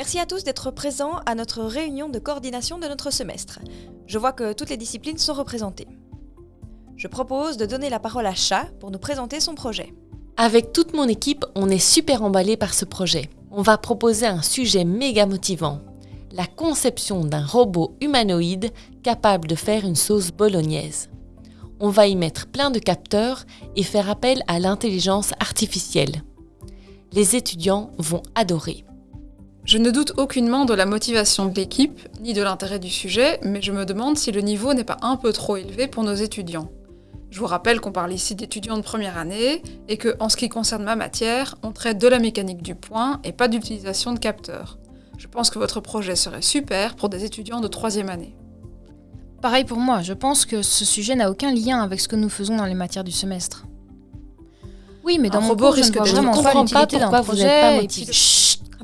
Merci à tous d'être présents à notre réunion de coordination de notre semestre. Je vois que toutes les disciplines sont représentées. Je propose de donner la parole à Chat pour nous présenter son projet. Avec toute mon équipe, on est super emballé par ce projet. On va proposer un sujet méga motivant. La conception d'un robot humanoïde capable de faire une sauce bolognaise. On va y mettre plein de capteurs et faire appel à l'intelligence artificielle. Les étudiants vont adorer. Je ne doute aucunement de la motivation de l'équipe, ni de l'intérêt du sujet, mais je me demande si le niveau n'est pas un peu trop élevé pour nos étudiants. Je vous rappelle qu'on parle ici d'étudiants de première année, et que, en ce qui concerne ma matière, on traite de la mécanique du point et pas d'utilisation de capteurs. Je pense que votre projet serait super pour des étudiants de troisième année. Pareil pour moi, je pense que ce sujet n'a aucun lien avec ce que nous faisons dans les matières du semestre. Oui, mais dans Un mon robot cours, je ne risque vois vraiment pas l'utilité d'un vous projet. et motivé. puis-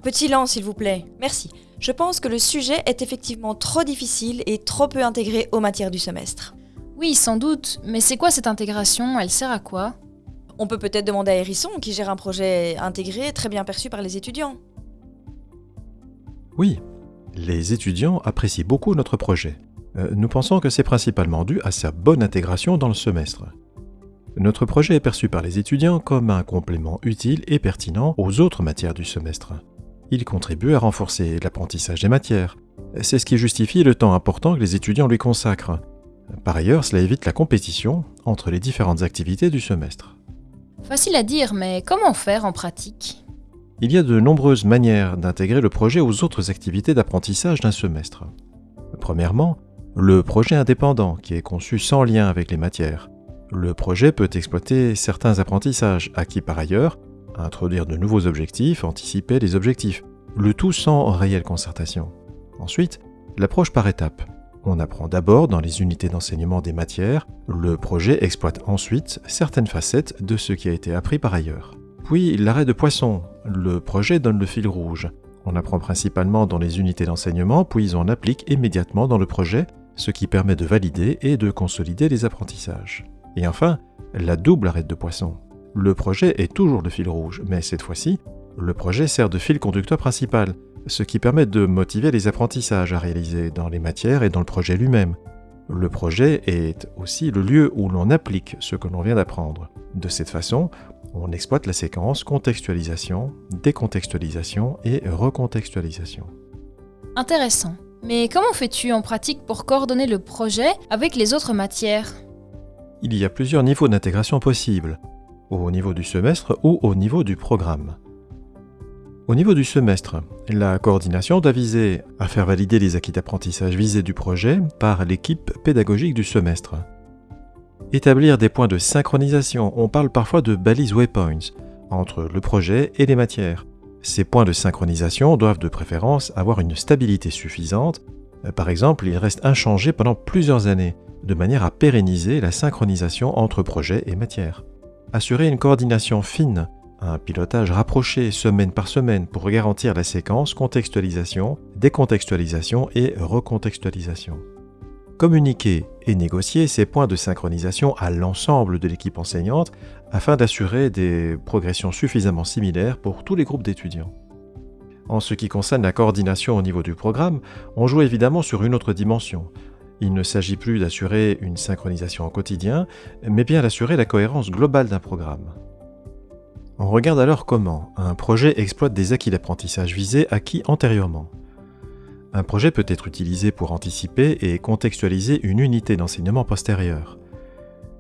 De silence, s'il vous plaît. Merci. Je pense que le sujet est effectivement trop difficile et trop peu intégré aux matières du semestre. Oui, sans doute, mais c'est quoi cette intégration? Elle sert à quoi? On peut peut-être demander à Hérisson, qui gère un projet intégré très bien perçu par les étudiants. Oui, les étudiants apprécient beaucoup notre projet. Euh, nous pensons que c'est principalement dû à sa bonne intégration dans le semestre. Notre projet est perçu par les étudiants comme un complément utile et pertinent aux autres matières du semestre. Il contribue à renforcer l'apprentissage des matières. C'est ce qui justifie le temps important que les étudiants lui consacrent. Par ailleurs, cela évite la compétition entre les différentes activités du semestre. Facile à dire, mais comment faire en pratique? Il y a de nombreuses manières d'intégrer le projet aux autres activités d'apprentissage d'un semestre. Premièrement, le projet indépendant qui est conçu sans lien avec les matières. Le projet peut exploiter certains apprentissages acquis par ailleurs, introduire de nouveaux objectifs, anticiper les objectifs, le tout sans réelle concertation. Ensuite, l'approche par étapes. On apprend d'abord dans les unités d'enseignement des matières, le projet exploite ensuite certaines facettes de ce qui a été appris par ailleurs. Puis l'arrêt de poisson. Le projet donne le fil rouge. On apprend principalement dans les unités d'enseignement, puis on applique immédiatement dans le projet, ce qui permet de valider et de consolider les apprentissages. Et enfin, la double arrête de poisson. Le projet est toujours le fil rouge, mais cette fois-ci, le projet sert de fil conducteur principal, ce qui permet de motiver les apprentissages à réaliser dans les matières et dans le projet lui-même. Le projet est aussi le lieu où l'on applique ce que l'on vient d'apprendre. De cette façon, on exploite la séquence contextualisation, décontextualisation et recontextualisation. Intéressant. Mais comment fais-tu en pratique pour coordonner le projet avec les autres matières? Il y a plusieurs niveaux d'intégration possibles, au niveau du semestre ou au niveau du programme. Au niveau du semestre, la coordination doit viser à faire valider les acquis d'apprentissage visés du projet par l'équipe pédagogique du semestre. Établir des points de synchronisation, on parle parfois de balises waypoints, entre le projet et les matières. Ces points de synchronisation doivent de préférence avoir une stabilité suffisante. Par exemple, ils restent inchangés pendant plusieurs années, de manière à pérenniser la synchronisation entre projet et matière. Assurer une coordination fine, un pilotage rapproché semaine par semaine pour garantir la séquence contextualisation, décontextualisation et recontextualisation. Communiquer et négocier ces points de synchronisation à l'ensemble de l'équipe enseignante afin d'assurer des progressions suffisamment similaires pour tous les groupes d'étudiants. En ce qui concerne la coordination au niveau du programme, on joue évidemment sur une autre dimension. Il ne s'agit plus d'assurer une synchronisation au quotidien, mais bien d'assurer la cohérence globale d'un programme. On regarde alors comment un projet exploite des acquis d'apprentissage visés acquis antérieurement. Un projet peut être utilisé pour anticiper et contextualiser une unité d'enseignement postérieure.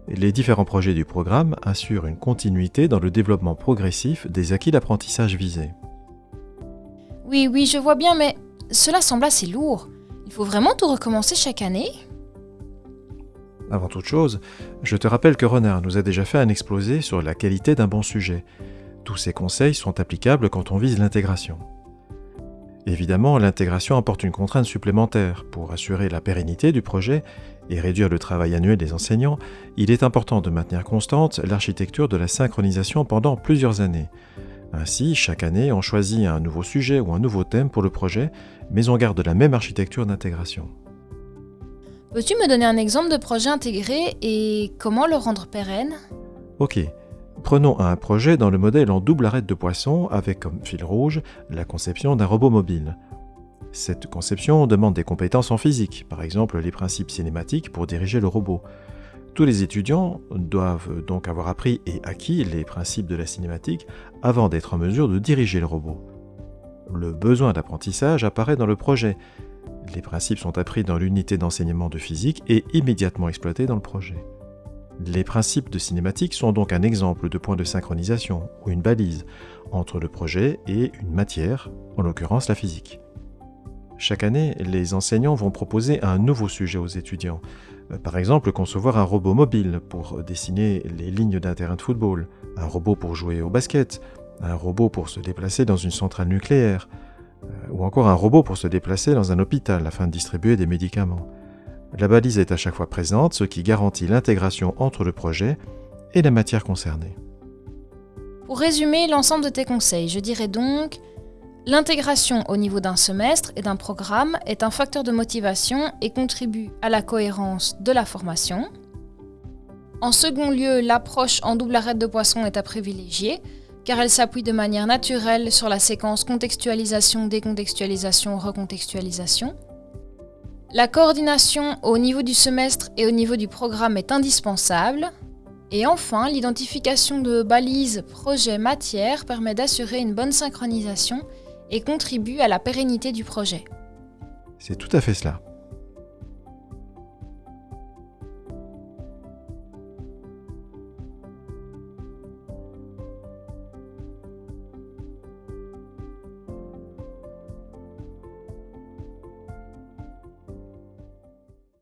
Les différents projets du programme assurent une continuité dans le développement progressif des acquis d'apprentissage visés. Oui, oui, je vois bien, mais cela semble assez lourd. Il faut vraiment tout recommencer chaque année Avant toute chose, je te rappelle que Renard nous a déjà fait un exposé sur la qualité d'un bon sujet. Tous ces conseils sont applicables quand on vise l'intégration. Évidemment, l'intégration apporte une contrainte supplémentaire. Pour assurer la pérennité du projet et réduire le travail annuel des enseignants, il est important de maintenir constante l'architecture de la synchronisation pendant plusieurs années. Ainsi, chaque année, on choisit un nouveau sujet ou un nouveau thème pour le projet, mais on garde la même architecture d'intégration. Peux-tu me donner un exemple de projet intégré et comment le rendre pérenne? Ok, prenons un projet dans le modèle en double arête de poisson avec comme fil rouge la conception d'un robot mobile. Cette conception demande des compétences en physique, par exemple les principes cinématiques pour diriger le robot. Tous les étudiants doivent donc avoir appris et acquis les principes de la cinématique avant d'être en mesure de diriger le robot. Le besoin d'apprentissage apparaît dans le projet. Les principes sont appris dans l'unité d'enseignement de physique et immédiatement exploités dans le projet. Les principes de cinématique sont donc un exemple de point de synchronisation ou une balise entre le projet et une matière, en l'occurrence la physique. Chaque année, les enseignants vont proposer un nouveau sujet aux étudiants. Euh, par exemple, concevoir un robot mobile pour dessiner les lignes d'un terrain de football, un robot pour jouer au basket, un robot pour se déplacer dans une centrale nucléaire, euh, ou encore un robot pour se déplacer dans un hôpital afin de distribuer des médicaments. La balise est à chaque fois présente, ce qui garantit l'intégration entre le projet et la matière concernée. Pour résumer l'ensemble de tes conseils, je dirais donc L'intégration au niveau d'un semestre et d'un programme est un facteur de motivation et contribue à la cohérence de la formation. En second lieu, l'approche en double arrêt de poisson est à privilégier car elle s'appuie de manière naturelle sur la séquence contextualisation, décontextualisation, recontextualisation. La coordination au niveau du semestre et au niveau du programme est indispensable. Et enfin, l'identification de balises, projets, matières permet d'assurer une bonne synchronisation et contribue à la pérennité du projet. C'est tout à fait cela.